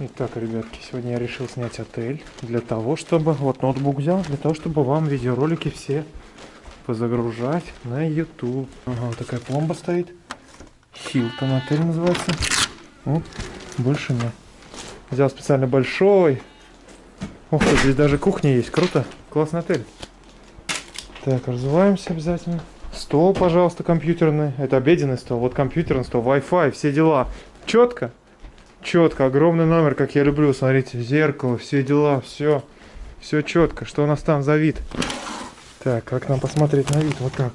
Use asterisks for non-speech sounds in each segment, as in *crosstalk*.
Итак, ребятки, сегодня я решил снять отель для того, чтобы... Вот ноутбук взял, для того, чтобы вам видеоролики все позагружать на YouTube. Ага, вот такая пломба стоит. Хилтон отель называется. Вот, больше нет. Взял специально большой. Ты, здесь даже кухня есть. Круто. Классный отель. Так, развиваемся обязательно. Стол, пожалуйста, компьютерный. Это обеденный стол. Вот компьютерный стол, Wi-Fi, все дела. Четко. Четко, огромный номер, как я люблю. Смотрите, зеркало, все дела, все. Все четко. Что у нас там за вид? Так, как нам посмотреть на вид? Вот так.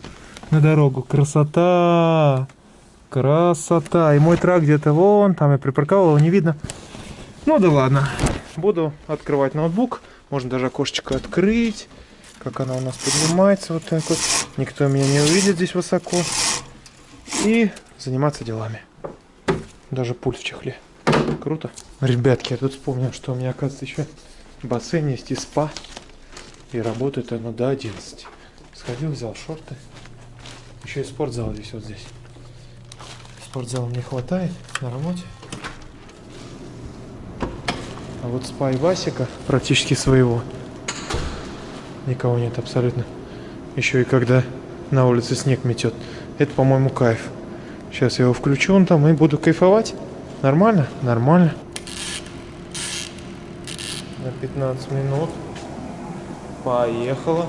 На дорогу. Красота! Красота! И мой трак где-то вон, там я припарковал, его не видно. Ну да ладно. Буду открывать ноутбук. Можно даже окошечко открыть. Как она у нас поднимается вот так вот. Никто меня не увидит здесь высоко. И заниматься делами. Даже пульс в чехле. Круто. Ребятки, я тут вспомнил, что у меня, оказывается, еще бассейн есть и спа. И работает оно до 11. Сходил, взял шорты. Еще и спортзал здесь вот здесь. Спортзала мне хватает на работе. А вот спа и Васика практически своего. Никого нет абсолютно. Еще и когда на улице снег метет. Это, по-моему, кайф. Сейчас я его включу он там и буду кайфовать. Нормально? Нормально. На 15 минут. Поехала.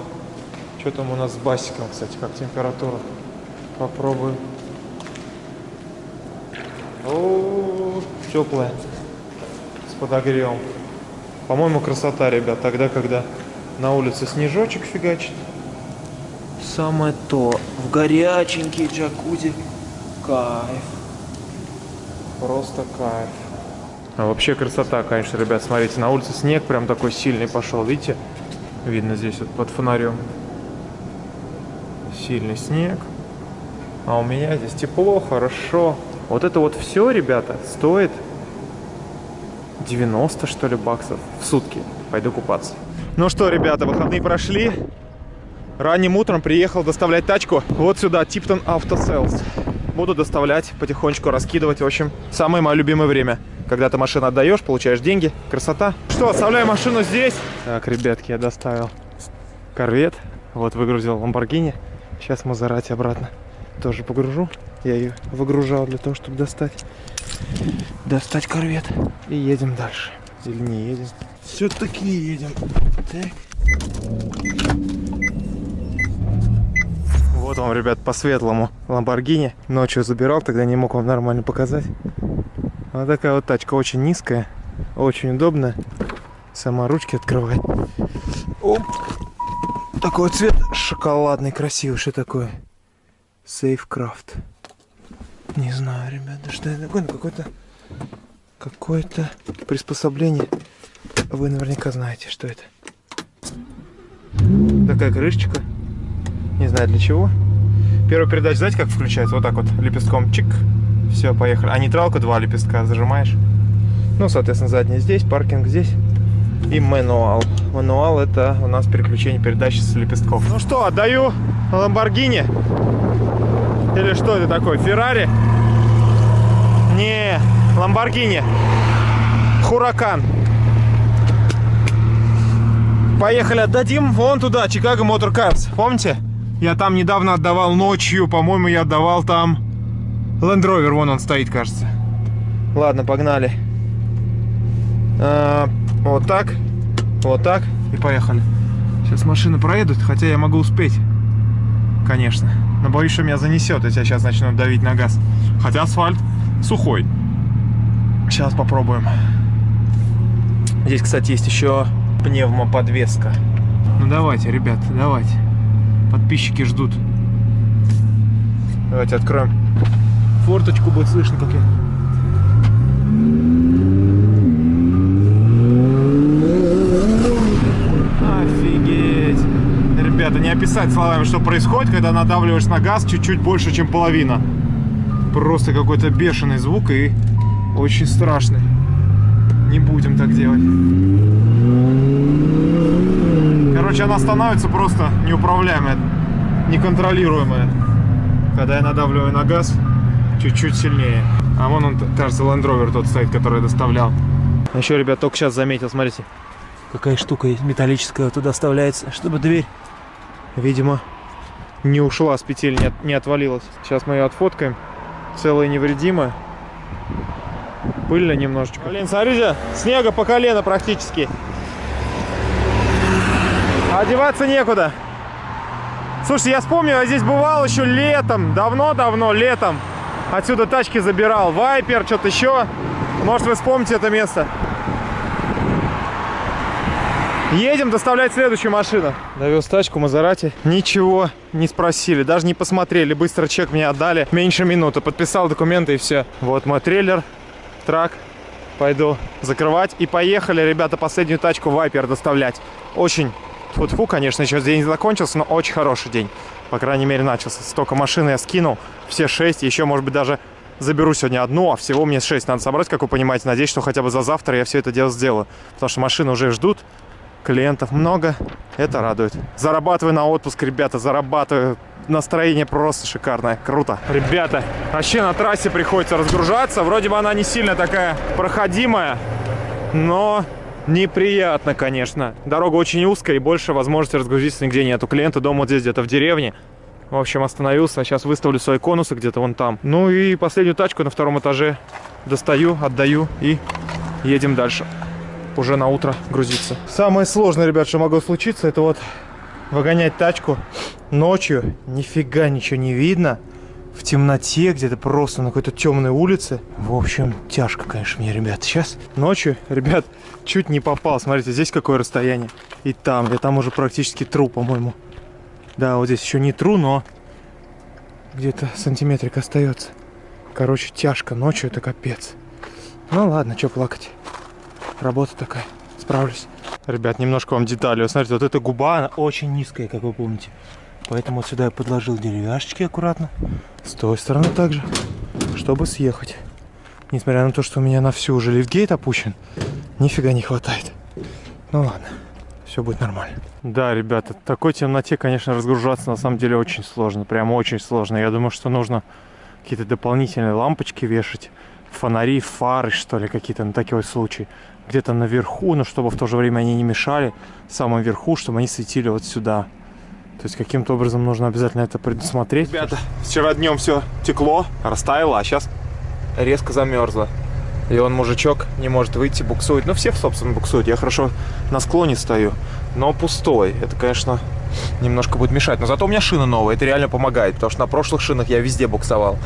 Что там у нас с басиком, кстати, как температура? Попробую. О, теплая. С подогревом. По-моему, красота, ребят. Тогда, когда на улице снежочек фигачит. Самое то. В горяченький джакузи. Кайф. Просто кайф. А вообще красота, конечно, ребят. Смотрите, на улице снег прям такой сильный пошел. Видите? Видно здесь вот под фонарем. Сильный снег. А у меня здесь тепло, хорошо. Вот это вот все, ребята, стоит 90, что ли, баксов в сутки. Пойду купаться. Ну что, ребята, выходные прошли. Ранним утром приехал доставлять тачку вот сюда, Типтон Auto Sales буду доставлять, потихонечку раскидывать. В общем, самое мое любимое время. Когда ты машину отдаешь, получаешь деньги. Красота. Что, оставляю машину здесь. Так, ребятки, я доставил корвет. Вот, выгрузил Ламборгини. Сейчас Мазерати обратно тоже погружу. Я ее выгружал для того, чтобы достать. Достать корвет. И едем дальше. Или не едем. Все-таки едем. Так. Вот вам, ребят, по-светлому Ламборгини. Ночью забирал, тогда не мог вам нормально показать. Вот такая вот тачка, очень низкая, очень удобная. Сама ручки открывает. Оп. Такой цвет шоколадный, красивый. Что такое? Сейфкрафт. Не знаю, ребята, что это такое. Ну, какое-то какое-то приспособление. Вы наверняка знаете, что это. Такая крышечка. Не знаю для чего. Первая передача, знаете, как включается? Вот так вот, лепестком чик. Все, поехали. А нейтралка два лепестка зажимаешь. Ну, соответственно, задний здесь, паркинг здесь. И мануал. Мануал это у нас переключение передачи с лепестков. Ну что, отдаю Ламборгини. Или что это такое? Феррари? Не, Ламборгини. Хуракан. Поехали, отдадим вон туда, Чикаго Мотор Карс. Помните? Я там недавно отдавал ночью, по-моему, я отдавал там Land Rover, вон он стоит, кажется. Ладно, погнали. А, вот так, вот так и поехали. Сейчас машины проедут, хотя я могу успеть, конечно. Но боюсь, что меня занесет, если я сейчас начну давить на газ. Хотя асфальт сухой. Сейчас попробуем. Здесь, кстати, есть еще пневмоподвеска. Ну давайте, ребят, давайте. Подписчики ждут. Давайте откроем форточку, будет слышно, как я... Офигеть! Ребята, не описать словами, что происходит, когда надавливаешь на газ чуть-чуть больше, чем половина. Просто какой-то бешеный звук и очень страшный. Не будем так делать. Короче, она становится просто неуправляемая, неконтролируемая. Когда я надавливаю на газ, чуть-чуть сильнее. А вон он, кажется, Land Rover тот стоит, который доставлял. Еще, ребят, только сейчас заметил, смотрите. Какая штука металлическая туда вставляется, чтобы дверь, видимо, не ушла с петель, не, от, не отвалилась. Сейчас мы ее отфоткаем. Целая невредимая. Пыльно немножечко. Блин, смотрите, снега по колено практически. Одеваться некуда. Слушайте, я вспомнил, я здесь бывал еще летом, давно-давно, летом. Отсюда тачки забирал. Вайпер, что-то еще. Может, вы вспомните это место. Едем доставлять следующую машину. Довез тачку Мазерати. Ничего не спросили, даже не посмотрели. Быстро чек мне отдали. Меньше минуты. Подписал документы и все. Вот мой трейлер, трак. Пойду закрывать. И поехали, ребята, последнюю тачку Вайпер доставлять. Очень Фу-фу, конечно, еще день закончился, но очень хороший день. По крайней мере, начался. Столько машин я скинул, все шесть, еще, может быть, даже заберу сегодня одну, а всего мне шесть надо собрать, как вы понимаете. Надеюсь, что хотя бы за завтра я все это дело сделаю. Потому что машины уже ждут, клиентов много, это радует. Зарабатываю на отпуск, ребята, зарабатываю. Настроение просто шикарное, круто. Ребята, вообще на трассе приходится разгружаться. Вроде бы она не сильно такая проходимая, но неприятно, конечно. Дорога очень узкая и больше возможности разгрузиться нигде нету. Клиенты дома вот здесь где-то в деревне. В общем, остановился. Сейчас выставлю свои конусы где-то вон там. Ну и последнюю тачку на втором этаже достаю, отдаю и едем дальше. Уже на утро грузиться. Самое сложное, ребят, что могло случиться, это вот выгонять тачку ночью. Нифига ничего не видно в темноте, где-то просто на какой-то темной улице. В общем, тяжко, конечно, мне, ребят. Сейчас ночью, ребят, чуть не попал. Смотрите, здесь какое расстояние. И там, я там уже практически тру, по-моему. Да, вот здесь еще не тру, но где-то сантиметрик остается. Короче, тяжко. Ночью это капец. Ну ладно, что плакать. Работа такая. Справлюсь. Ребят, немножко вам детали. Смотрите, вот эта губа, она очень низкая, как вы помните. Поэтому вот сюда я подложил деревяшечки аккуратно. С той стороны также, чтобы съехать. Несмотря на то, что у меня на всю уже лифтгейт опущен, нифига не хватает. Ну ладно, все будет нормально. Да, ребята, в такой темноте, конечно, разгружаться на самом деле очень сложно. Прям очень сложно. Я думаю, что нужно какие-то дополнительные лампочки вешать. Фонари, фары, что ли, какие-то на такой случай. Где-то наверху, но чтобы в то же время они не мешали. В самом верху, чтобы они светили вот сюда. То есть каким-то образом нужно обязательно это предусмотреть. Ребята, вчера днем все текло, растаяло, а сейчас резко замерзло. И он, мужичок, не может выйти, буксует. Ну, все, собственно, буксуют. Я хорошо на склоне стою, но пустой. Это, конечно, немножко будет мешать. Но зато у меня шина новая, это реально помогает. Потому что на прошлых шинах я везде буксовал.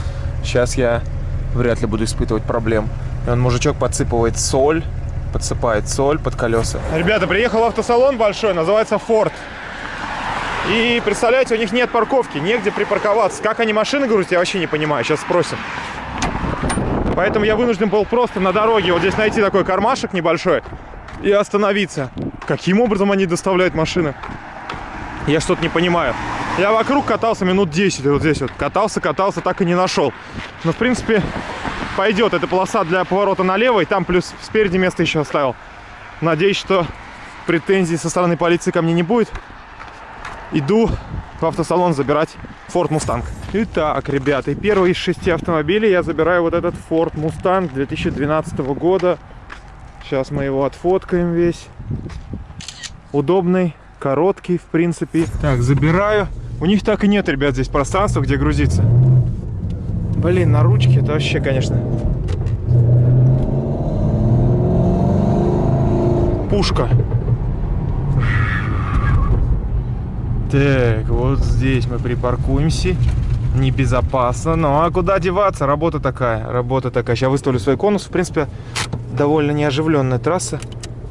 Сейчас я вряд ли буду испытывать проблем. И он, мужичок, подсыпывает соль, подсыпает соль под колеса. Ребята, приехал автосалон большой, называется Ford. И представляете, у них нет парковки, негде припарковаться. Как они машины грузят, я вообще не понимаю. Сейчас спросим. Поэтому я вынужден был просто на дороге вот здесь найти такой кармашек небольшой и остановиться. Каким образом они доставляют машины? Я что-то не понимаю. Я вокруг катался минут 10, вот здесь вот. Катался, катался, так и не нашел. Но, в принципе, пойдет. Это полоса для поворота налево, и там плюс спереди место еще оставил. Надеюсь, что претензий со стороны полиции ко мне не будет иду в автосалон забирать Ford Mustang. Итак, ребята, первый из шести автомобилей я забираю вот этот Ford Mustang 2012 года. Сейчас мы его отфоткаем весь. Удобный, короткий, в принципе. Так, забираю. У них так и нет, ребят, здесь пространства, где грузиться. Блин, на ручке это вообще, конечно. Пушка. Так, вот здесь мы припаркуемся. Небезопасно. Ну а куда деваться? Работа такая. Работа такая. Сейчас выставлю свой конус. В принципе, довольно неоживленная трасса.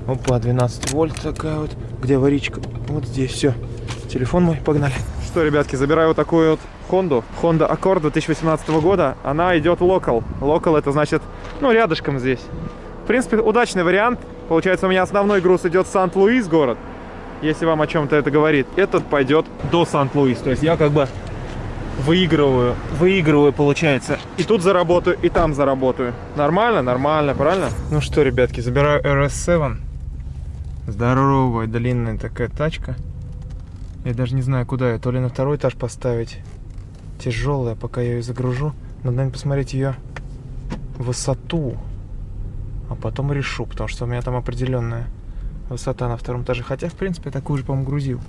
Опа, 12 вольт такая вот. Где аварийка? Вот здесь все. Телефон мой, погнали. Что, ребятки, забираю вот такую вот Honda. Honda Accord 2018 года. Она идет локал. Локал это значит, ну, рядышком здесь. В принципе, удачный вариант. Получается, у меня основной груз идет в Сант-Луис город если вам о чем-то это говорит, этот пойдет до Сант-Луис. То есть я как бы выигрываю, выигрываю, получается. И тут заработаю, и там заработаю. Нормально? Нормально, правильно? Ну что, ребятки, забираю RS7. Здоровая, длинная такая тачка. Я даже не знаю, куда ее. То ли на второй этаж поставить. Тяжелая, пока я ее загружу. Надо, наверное, посмотреть ее высоту. а потом решу, потому что у меня там определенная высота на втором этаже. Хотя, в принципе, я такую же, по-моему, грузил.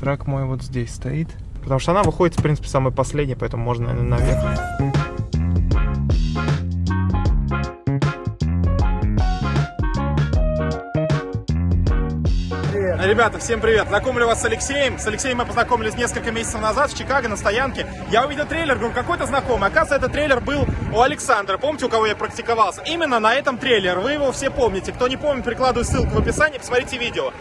Трак мой вот здесь стоит. Потому что она выходит, в принципе, самой последней, поэтому можно, наверх. Ребята, всем привет! Знакомлю вас с Алексеем. С Алексеем мы познакомились несколько месяцев назад в Чикаго на стоянке. Я увидел трейлер, говорю, какой-то знакомый. Оказывается, этот трейлер был у Александра. Помните, у кого я практиковался? Именно на этом трейлер. Вы его все помните. Кто не помнит, прикладываю ссылку в описании, посмотрите видео.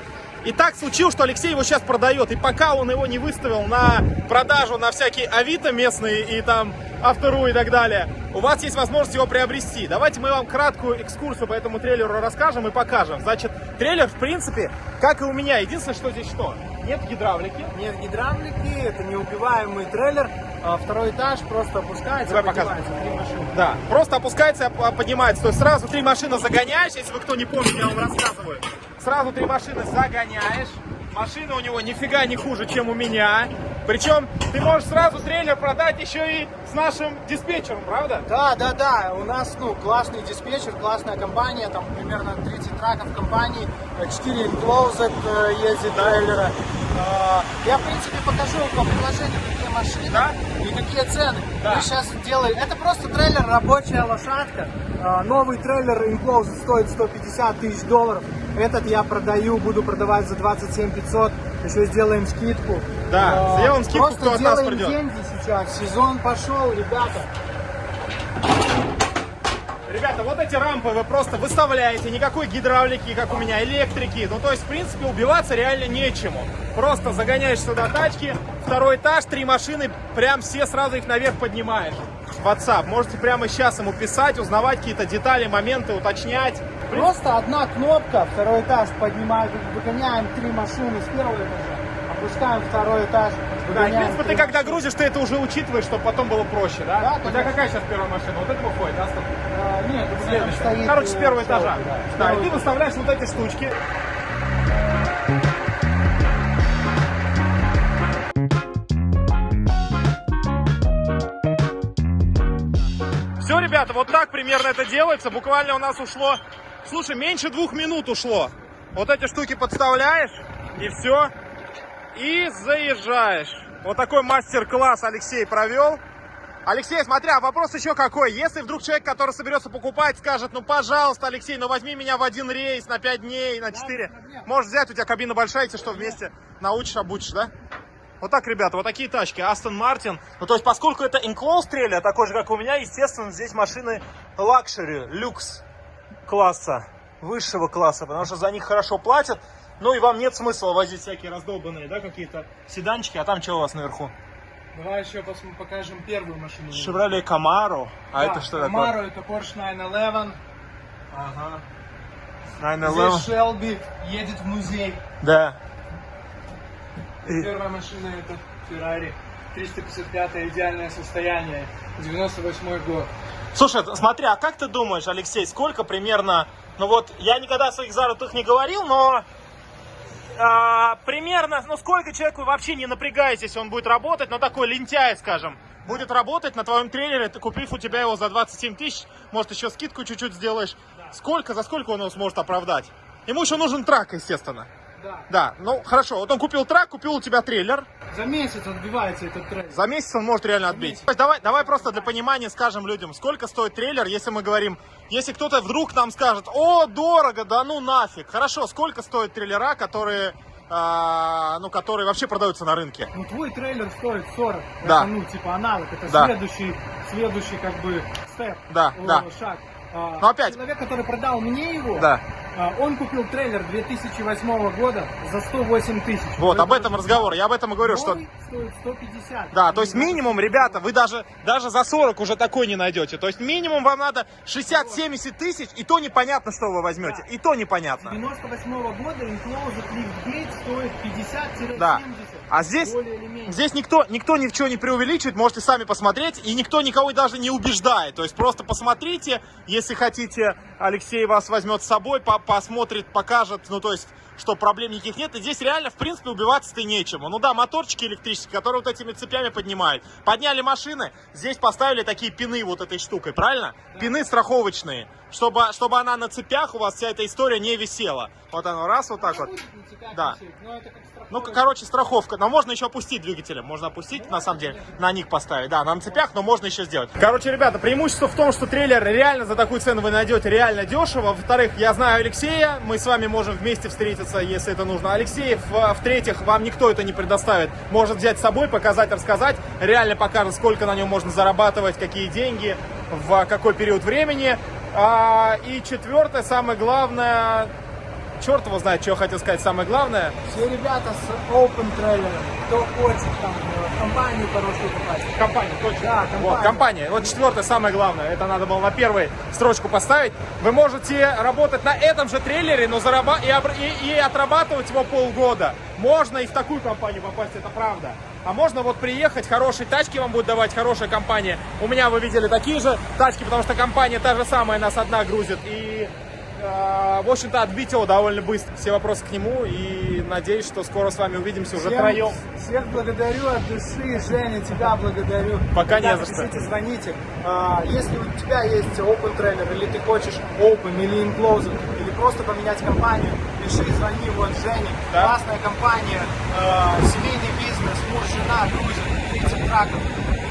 И так случилось, что Алексей его сейчас продает. И пока он его не выставил на продажу на всякие авито местные и там автору и так далее, у вас есть возможность его приобрести. Давайте мы вам краткую экскурсию по этому трейлеру расскажем и покажем. Значит, трейлер, в принципе, как и у меня. Единственное, что здесь что? Нет гидравлики. Нет гидравлики, это неубиваемый трейлер. А второй этаж просто опускается, Давай поднимается три машины. Да, просто опускается и поднимается. То есть сразу три машины загоняешь, если вы кто не помнит, я вам рассказываю. Сразу три машины загоняешь. Машина у него нифига не хуже, чем у меня. Причем ты можешь сразу трейлер продать еще и с нашим диспетчером, правда? Да, да, да. У нас ну, классный диспетчер, классная компания. Там примерно 30 траков компании. 4 Enclosed э, ездит трейлера. Э, Я, в принципе, покажу по приложению, какие машины Да? и какие цены. Да. Мы сейчас делаем... Это просто трейлер, рабочая лошадка. Э, Новый трейлер Enclosed стоит 150 тысяч долларов. Этот я продаю, буду продавать за 27 500. Еще сделаем скидку. Да, Э, сделаем скидку, Просто кто от нас придет. деньги сейчас. Сезон пошел, ребята. Ребята, вот эти рампы вы просто выставляете, никакой гидравлики, как у меня, электрики. Ну, то есть, в принципе, убиваться реально нечему. Просто загоняешь сюда тачки, второй этаж, три машины, прям все сразу их наверх поднимаешь. WhatsApp. Можете прямо сейчас ему писать, узнавать какие-то детали, моменты, уточнять. Просто одна кнопка, второй этаж поднимаем, выгоняем три машины с первого этажа, опускаем второй этаж, Да, и, в принципе, ты когда грузишь, ты это уже учитываешь, чтобы потом было проще, да? Да, У тебя какая сейчас первая машина? Вот это выходит, да? А, нет, Следующая. Короче, с э, первого этажа. да. Да, и ты выставляешь вот эти штучки. Ребята, вот так примерно это делается. Буквально у нас ушло, слушай, меньше двух минут ушло. Вот эти штуки подставляешь, и все. И заезжаешь. Вот такой мастер-класс Алексей провел. Алексей, смотря, а вопрос еще какой. Если вдруг человек, который соберется покупать, скажет, ну, пожалуйста, Алексей, ну, возьми меня в один рейс на 5 дней, на 4. Можешь взять, у тебя кабина большая, если что, вместе научишь, обучишь, да? Вот так, ребята, вот такие тачки. Астон Мартин. Ну, то есть, поскольку это enclosed трейлер, такой же, как у меня, естественно, здесь машины luxury, люкс класса, высшего класса, потому что за них хорошо платят. Ну, и вам нет смысла возить всякие раздолбанные, да, какие-то седанчики. А там что у вас наверху? Давай еще покажем первую машину. Chevrolet Camaro. А это что такое? Camaro, это Porsche 911. Ага. Здесь Shelby едет в музей. Да. Первая машина это Ferrari 355 идеальное состояние. 98 год. Слушай, смотри, а как ты думаешь, Алексей, сколько примерно... Ну вот, я никогда о своих заработках не говорил, но... а, примерно, ну сколько человеку вообще не напрягаясь, если он будет работать, но такой лентяй, скажем, будет работать на твоем трейлере, ты купив у тебя его за 27 тысяч, может еще скидку чуть-чуть сделаешь. Сколько, за сколько он его сможет оправдать? Ему еще нужен трак, естественно. Да. Да, ну хорошо, вот он купил трак, купил у тебя трейлер, За месяц отбивается этот трек. за месяц он может реально отбить. То есть Давай, давай просто для понимания скажем людям, сколько стоит трейлер, если мы говорим, если кто-то вдруг нам скажет, о, дорого, да ну нафиг. Хорошо, сколько стоят трейлера, которые, а, ну, которые вообще продаются на рынке? Ну твой трейлер стоит 40. Да. Это, ну, типа аналог. Это Да. следующий, следующий как бы степ. Да, О, да. Шаг. А, Но опять- Человек, который продал мне его, Да. А, он купил трейлер 2008 года за 108 тысяч. Вот, Это об этом разговор. Я об этом и говорю, что... стоит 150. Да, то есть минимум, ребята, вы даже, даже за 40 уже такой не найдете. То есть минимум вам надо 60-70 тысяч, и то непонятно, что вы возьмете. И то непонятно. 98 года Enclosed Liftgate стоит 50-70. Да. А здесь, здесь никто, никто ни в чем не преувеличивает, можете сами посмотреть, и никто никого даже не убеждает. То есть просто посмотрите, если хотите, Алексей вас возьмет с собой, по- посмотрит, покажет, ну то есть что проблем никаких нет. И здесь реально, в принципе, убиваться-то нечему. Ну да, моторчики электрические, которые вот этими цепями поднимают. Подняли машины, здесь поставили такие пины вот этой штукой, правильно? Да. Пины страховочные, чтобы, чтобы она на цепях у вас вся эта история не висела. Вот оно раз, вот так вот. Да. Ну, короче, страховка. Но можно еще опустить двигателем. Можно опустить, на самом деле, на них поставить. Да, на цепях, но можно еще сделать. Короче, ребята, преимущество в том, что трейлер реально за такую цену вы найдете реально дешево. Во-вторых, я знаю Алексея. Мы с вами можем вместе встретиться, если это нужно. Алексей, в-третьих, вам никто это не предоставит. Может взять с собой, показать, рассказать. Реально покажет, сколько на нем можно зарабатывать, какие деньги, в какой период времени. А, и четвертое, самое главное, черт его знает, что я хотел сказать самое главное. Все ребята с Open Trailer, кто хочет там в компанию хорошую попасть. Компания, точно. Да, компания. Вот, компания. Вот четвертое самое главное. Это надо было на первой строчку поставить. Вы можете работать на этом же трейлере, но зараба... и, и, и отрабатывать его полгода. Можно и в такую компанию попасть, это правда. А можно вот приехать, хорошие тачки вам будет давать хорошая компания. У меня вы видели такие же тачки, потому что компания та же самая нас одна грузит. И в общем-то, отбить его довольно быстро. Все вопросы к нему и надеюсь, что скоро с вами увидимся уже всем, троем. Всех благодарю от души, Женя, тебя благодарю. Пока Когда не за что. Пишите, звоните. А, если у тебя есть open тренер или ты хочешь open или enclosed, или просто поменять компанию, пиши, звони, вот Женя. Да? Классная компания, а, семейный бизнес, муж, жена, грузят, 30 траков.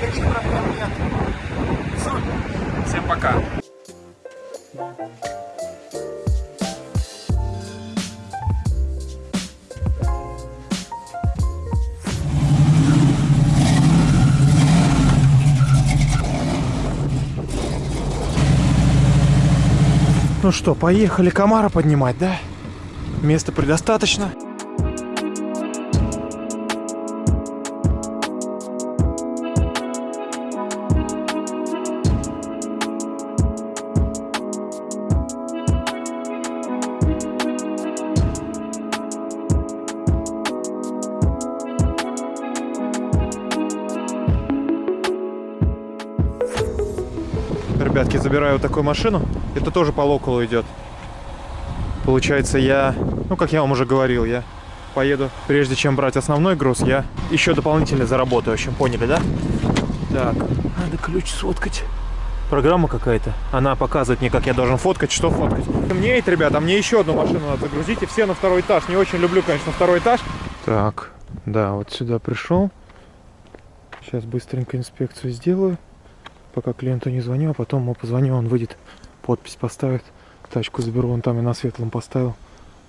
Никаких проблем нет. Супер. Всем пока. Ну что, поехали комара поднимать, да? Места предостаточно. Ребятки, забираю вот такую машину. Это тоже по локалу идет. Получается, я, ну, как я вам уже говорил, я поеду, прежде чем брать основной груз, я еще дополнительно заработаю. В общем, поняли, да? Так, надо ключ сфоткать. Программа какая-то. Она показывает мне, как я должен фоткать, что фоткать. Мне, ребята, мне еще одну машину надо загрузить. И все на второй этаж. Не очень люблю, конечно, второй этаж. Так, да, вот сюда пришел. Сейчас быстренько инспекцию сделаю. Пока клиенту не звоню, а потом ему позвоню, он выйдет, подпись поставит. Тачку заберу, вон там я на светлом поставил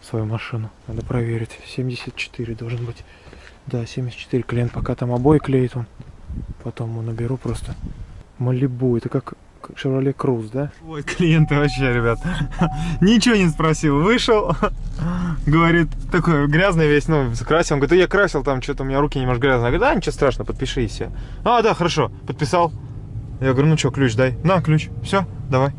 свою машину. Надо проверить. 74 должен быть. Да, 74. Клиент пока там обои клеит он. Потом ему наберу просто. Малибу. Это как Chevrolet Cruze, да? Ой, клиенты вообще, ребят. *laughs* Ничего не спросил. Вышел, *laughs* говорит, такой грязный весь, ну, красил. Он говорит, я красил, там что-то у меня руки немножко грязные. Я говорю, да, ничего страшного, подпиши и все. А, да, хорошо, подписал. Я говорю, ну что, ключ дай. На, ключ. Все, давай.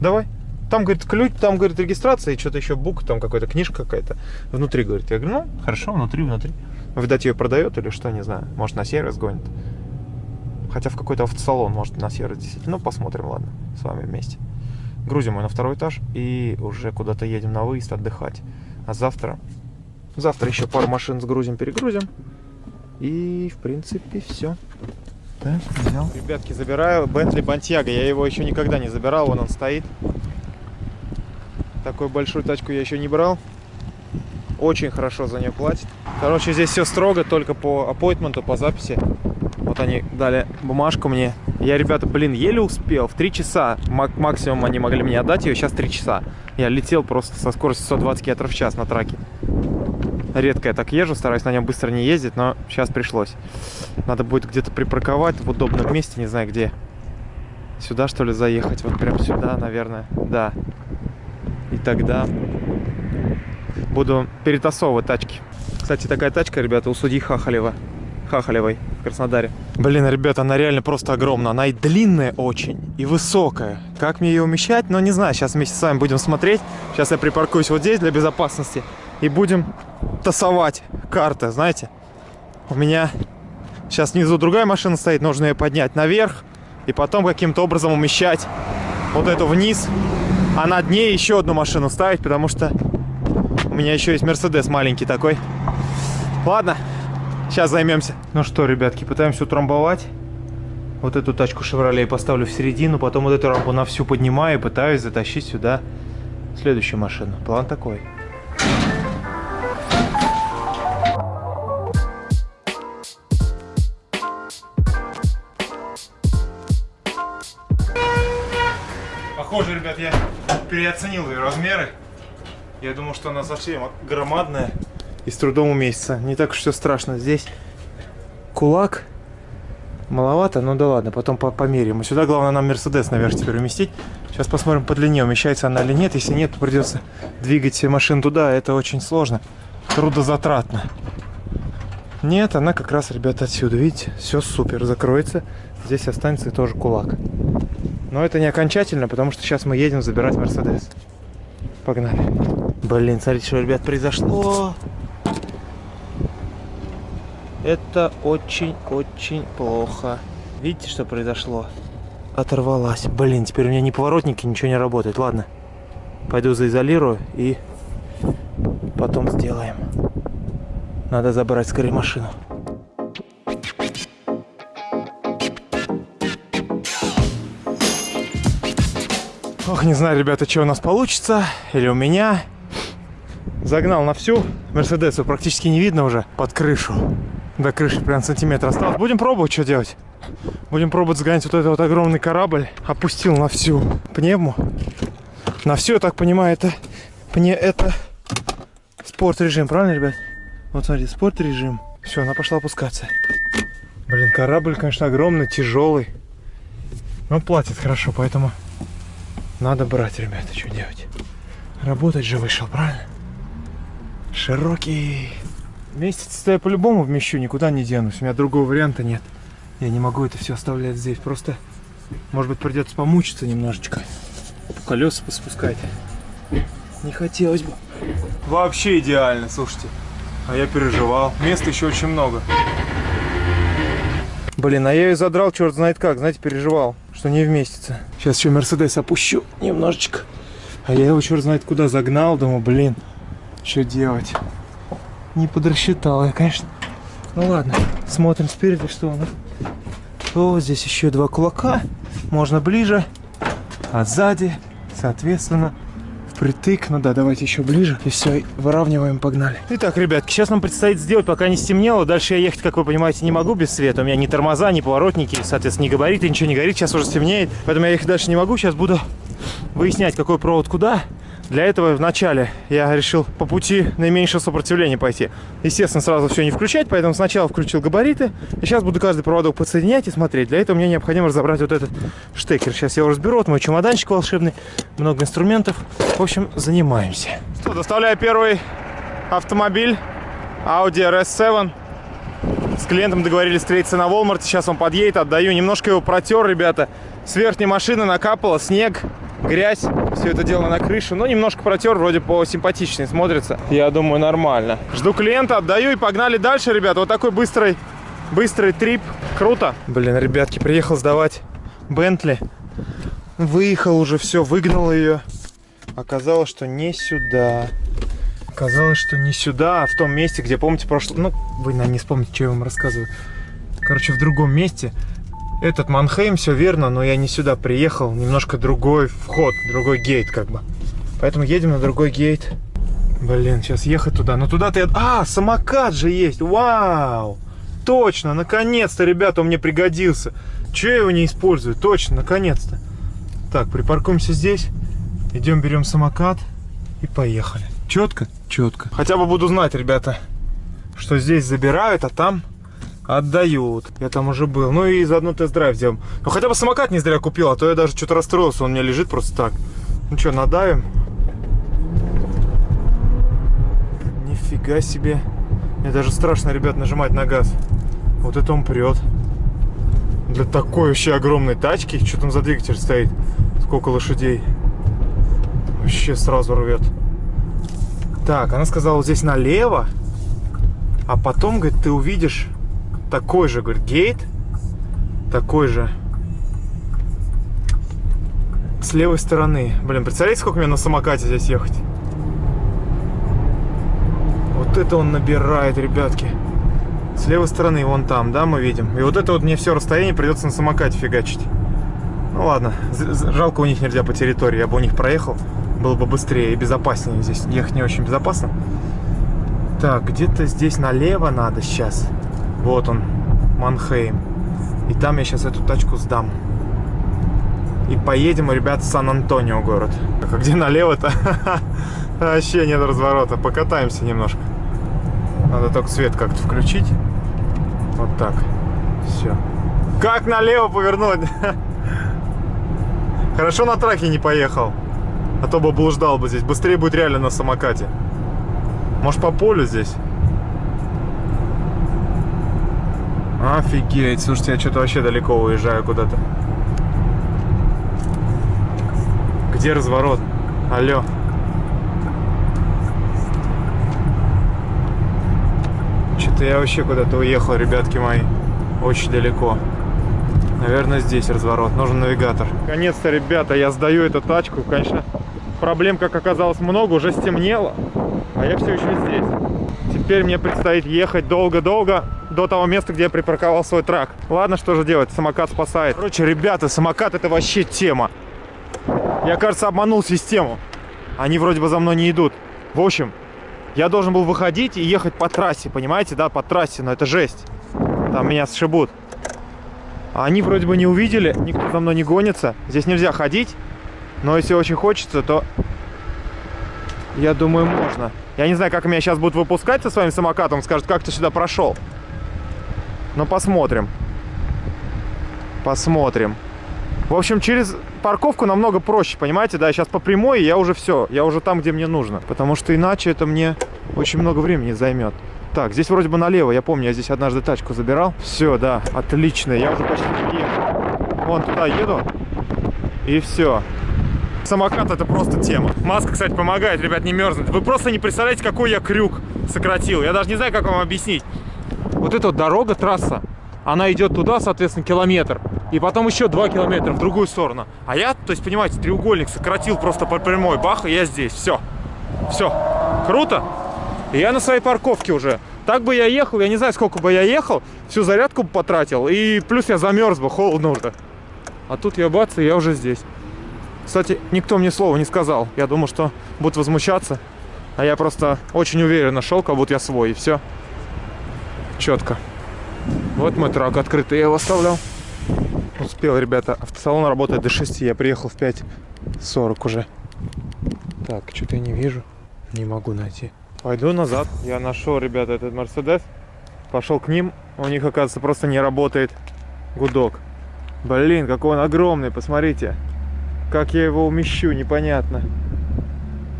Давай. Там, говорит, ключ, там, говорит, регистрация и что-то еще бук, там какая-то книжка какая-то. Внутри, говорит. Я говорю, ну, хорошо, внутри, внутри. Видать, ее продает или что, не знаю. Может, на сервис гонит. Хотя в какой-то автосалон, может, на сервис действительно. Ну, посмотрим, ладно, с вами вместе. Грузим ее на второй этаж и уже куда-то едем на выезд отдыхать. А завтра, завтра еще пару машин сгрузим, перегрузим. И, в принципе, все. Так, взял. Ребятки, забираю Бентли Бантьяго. Я его еще никогда не забирал, вон он стоит. Такую большую тачку я еще не брал. Очень хорошо за нее платит. Короче, здесь все строго, только по аппойтменту, по записи. Вот они дали бумажку мне. Я, ребята, блин, еле успел. В 3 часа максимум они могли мне отдать ее, сейчас 3 часа. Я летел просто со скоростью 120 км в час на траке. Редко я так езжу, стараюсь на нем быстро не ездить, но сейчас пришлось. Надо будет где-то припарковать в удобном месте, не знаю где. Сюда, что ли, заехать? Вот прям сюда, наверное. Да. И тогда буду перетасовывать тачки. Кстати, такая тачка, ребята, у судьи Хахалева. Хахалевой в Краснодаре. Блин, ребята, она реально просто огромная. Она и длинная очень, и высокая. Как мне ее умещать? Ну, не знаю. Сейчас вместе с вами будем смотреть. Сейчас я припаркуюсь вот здесь для безопасности. И будем тасовать карты, знаете. У меня сейчас внизу другая машина стоит, нужно ее поднять наверх и потом каким-то образом умещать вот эту вниз, а над ней еще одну машину ставить, потому что у меня еще есть Мерседес маленький такой. Ладно, сейчас займемся. Ну что, ребятки, пытаемся утрамбовать. Вот эту тачку Chevrolet поставлю в середину, потом вот эту рампу на всю поднимаю и пытаюсь затащить сюда следующую машину. План такой. Я переоценил ее размеры. Я думал, что она совсем громадная и с трудом уместится. Не так уж все страшно. Здесь кулак маловато, ну да ладно, потом по померим. Сюда главное нам Мерседес наверх теперь уместить. Сейчас посмотрим по длине, умещается она или нет. Если нет, то придется двигать машину туда. Это очень сложно, трудозатратно. Нет, она как раз, ребята, отсюда. Видите, все супер, закроется. Здесь останется тоже кулак. Но это не окончательно, потому что сейчас мы едем забирать Мерседес. Погнали. Блин, смотрите, что, ребят, произошло. Это очень-очень плохо. Видите, что произошло? Оторвалась. Блин, теперь у меня ни поворотники, ничего не работает. Ладно, пойду заизолирую и потом сделаем. Надо забрать скорее машину. Ох, не знаю, ребята, что у нас получится. Или у меня. Загнал на всю. Мерседесу практически не видно уже под крышу. До крыши прям сантиметр осталось. Будем пробовать, что делать. Будем пробовать сгонять вот этот вот огромный корабль. Опустил на всю пневму. На всю, я так понимаю, это, пне, это спорт режим, правильно, ребят? Вот смотрите, спорт режим. Все, она пошла опускаться. Блин, корабль, конечно, огромный, тяжелый. Но платит хорошо, поэтому надо брать, ребята, что делать? Работать же вышел, правильно? Широкий. Месяц-то я по-любому вмещу, никуда не денусь. У меня другого варианта нет. Я не могу это все оставлять здесь. Просто, может быть, придется помучиться немножечко. Колеса поспускать. Не хотелось бы. Вообще идеально, слушайте. А я переживал. Места еще очень много. Блин, а я ее задрал, черт знает как. Знаете, переживал что не вместится. Сейчас еще Мерседес опущу немножечко. А я его черт знает куда загнал. Думаю, блин, что делать? Не подрасчитал я, конечно. Ну ладно, смотрим спереди, что у нас. О, здесь еще два кулака. Можно ближе. А сзади, соответственно, впритык. Ну да, давайте еще ближе. И все, выравниваем, погнали. Итак, ребятки, сейчас нам предстоит сделать, пока не стемнело. Дальше я ехать, как вы понимаете, не могу без света. У меня ни тормоза, ни поворотники, соответственно, ни габариты, ничего не горит. Сейчас уже стемнеет. Поэтому я ехать дальше не могу. Сейчас буду выяснять, какой провод куда. Для этого вначале я решил по пути наименьшего сопротивления пойти. Естественно, сразу все не включать, поэтому сначала включил габариты. И сейчас буду каждый проводок подсоединять и смотреть. Для этого мне необходимо разобрать вот этот штекер. Сейчас я его разберу. Вот мой чемоданчик волшебный, много инструментов. В общем, занимаемся. Что, доставляю первый автомобиль Audi RS7. С клиентом договорились встретиться на Walmart. Сейчас он подъедет, отдаю. Немножко его протер, ребята. С верхней машины накапало снег грязь, все это дело на крышу. Но немножко протер, вроде по симпатичнее смотрится. Я думаю, нормально. Жду клиента, отдаю и погнали дальше, ребят. Вот такой быстрый, быстрый трип. Круто. Блин, ребятки, приехал сдавать Бентли. Выехал уже, все, выгнал ее. Оказалось, что не сюда. Оказалось, что не сюда, а в том месте, где, помните, прошло... Ну, вы, наверное, не вспомните, что я вам рассказываю. Короче, в другом месте этот Манхейм, все верно, но я не сюда приехал. Немножко другой вход, другой гейт как бы. Поэтому едем на другой гейт. Блин, сейчас ехать туда. Но туда-то я... А, самокат же есть! Вау! Точно, наконец-то, ребята, он мне пригодился. Че я его не использую? Точно, наконец-то. Так, припаркуемся здесь. Идем, берем самокат и поехали. Четко? Четко. Хотя бы буду знать, ребята, что здесь забирают, а там отдают. Я там уже был. Ну и заодно тест-драйв сделаем. Ну хотя бы самокат не зря купил, а то я даже что-то расстроился. Он у меня лежит просто так. Ну что, надавим? Нифига себе. Мне даже страшно, ребят, нажимать на газ. Вот это он прет. Для такой вообще огромной тачки. Что там за двигатель стоит? Сколько лошадей? Вообще сразу рвет. Так, она сказала здесь налево. А потом, говорит, ты увидишь такой же, говорит, гейт. Такой же. С левой стороны. Блин, представляете, сколько мне на самокате здесь ехать? Вот это он набирает, ребятки. С левой стороны, вон там, да, мы видим. И вот это вот мне все расстояние придется на самокате фигачить. Ну ладно, жалко у них нельзя по территории. Я бы у них проехал, было бы быстрее и безопаснее. Здесь ехать не очень безопасно. Так, где-то здесь налево надо сейчас. Вот он, Манхейм. И там я сейчас эту тачку сдам. И поедем, ребят, в Сан-Антонио город. А где налево-то? *laughs* Вообще нет разворота. Покатаемся немножко. Надо только свет как-то включить. Вот так. Все. Как налево повернуть? *laughs* Хорошо на траке не поехал. А то бы блуждал бы здесь. Быстрее будет реально на самокате. Может по полю здесь? Офигеть. Слушайте, я что-то вообще далеко уезжаю куда-то. Где разворот? Алло. Что-то я вообще куда-то уехал, ребятки мои. Очень далеко. Наверное, здесь разворот. Нужен навигатор. Наконец-то, ребята, я сдаю эту тачку. Конечно, проблем, как оказалось, много. Уже стемнело. А я все еще здесь. Теперь мне предстоит ехать долго-долго до того места, где я припарковал свой трак. Ладно, что же делать? Самокат спасает. Короче, ребята, самокат это вообще тема. Я, кажется, обманул систему. Они вроде бы за мной не идут. В общем, я должен был выходить и ехать по трассе, понимаете, да, по трассе, но это жесть. Там меня сшибут. А они вроде бы не увидели, никто за мной не гонится. Здесь нельзя ходить, но если очень хочется, то я думаю, можно. Я не знаю, как меня сейчас будут выпускать со своим самокатом, скажут, как ты сюда прошел. Но посмотрим. Посмотрим. В общем, через парковку намного проще, понимаете, да, сейчас по прямой я уже все, я уже там, где мне нужно, потому что иначе это мне очень много времени займет. Так, здесь вроде бы налево, я помню, я здесь однажды тачку забирал. Все, да, отлично, я уже почти приехал. Вон туда еду, и все. Самокат это просто тема. Маска, кстати, помогает, ребят, не мерзнуть. Вы просто не представляете, какой я крюк сократил. Я даже не знаю, как вам объяснить. Вот эта вот дорога, трасса, она идет туда, соответственно, километр и потом еще 2 километра в другую сторону. А я, то есть, понимаете, треугольник сократил просто по прямой, бах, и я здесь, все. Все, круто. И я на своей парковке уже. Так бы я ехал, я не знаю, сколько бы я ехал, всю зарядку потратил, и плюс я замерз бы, холодно уже. А тут я бац, и я уже здесь. Кстати, никто мне слова не сказал. Я думал, что будут возмущаться. А я просто очень уверенно шел, как будто я свой, и все. Четко. Вот мой трак открытый, я его оставлял. Успел, ребята. Автосалон работает до 6. Я приехал в 5.40 уже. Так, что-то я не вижу. Не могу найти. Пойду назад. Я нашел, ребята, этот Мерседес. Пошел к ним. У них, оказывается, просто не работает гудок. Блин, какой он огромный, посмотрите. Как я его умещу, непонятно.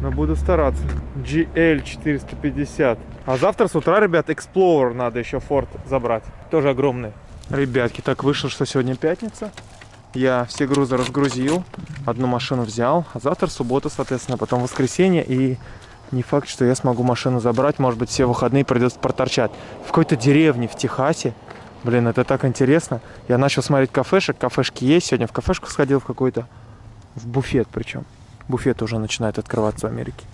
Но буду стараться. GL 450. А завтра с утра, ребят, Explorer надо еще Ford забрать. Тоже огромный. Ребятки, так вышло, что сегодня пятница. Я все грузы разгрузил, одну машину взял, а завтра суббота, соответственно, потом воскресенье, и не факт, что я смогу машину забрать, может быть, все выходные придется проторчать. В какой-то деревне в Техасе, блин, это так интересно. Я начал смотреть кафешек, кафешки есть, сегодня в кафешку сходил в какой-то, в буфет причем. Буфет уже начинает открываться в Америке.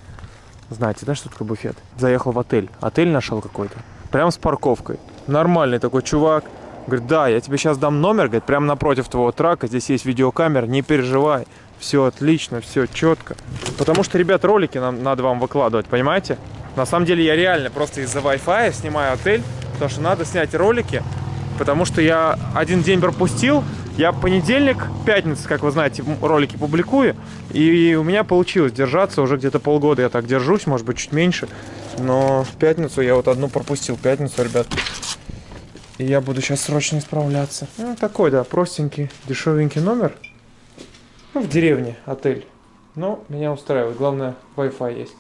Знаете, да, что такое буфет? Заехал в отель, отель нашел какой-то, прям с парковкой. Нормальный такой чувак, Говорит, да, я тебе сейчас дам номер, говорит, прямо напротив твоего трака, здесь есть видеокамера, не переживай. Все отлично, все четко. Потому что, ребят, ролики нам надо вам выкладывать, понимаете? На самом деле я реально просто из-за Wi-Fi снимаю отель, потому что надо снять ролики, потому что я один день пропустил, я понедельник, пятница, как вы знаете, ролики публикую, и у меня получилось держаться уже где-то полгода, я так держусь, может быть, чуть меньше, но в пятницу я вот одну пропустил, пятницу, ребят, и я буду сейчас срочно исправляться. Ну, такой, да, простенький, дешевенький номер. Ну, в деревне отель. Но меня устраивает. Главное, Wi-Fi есть.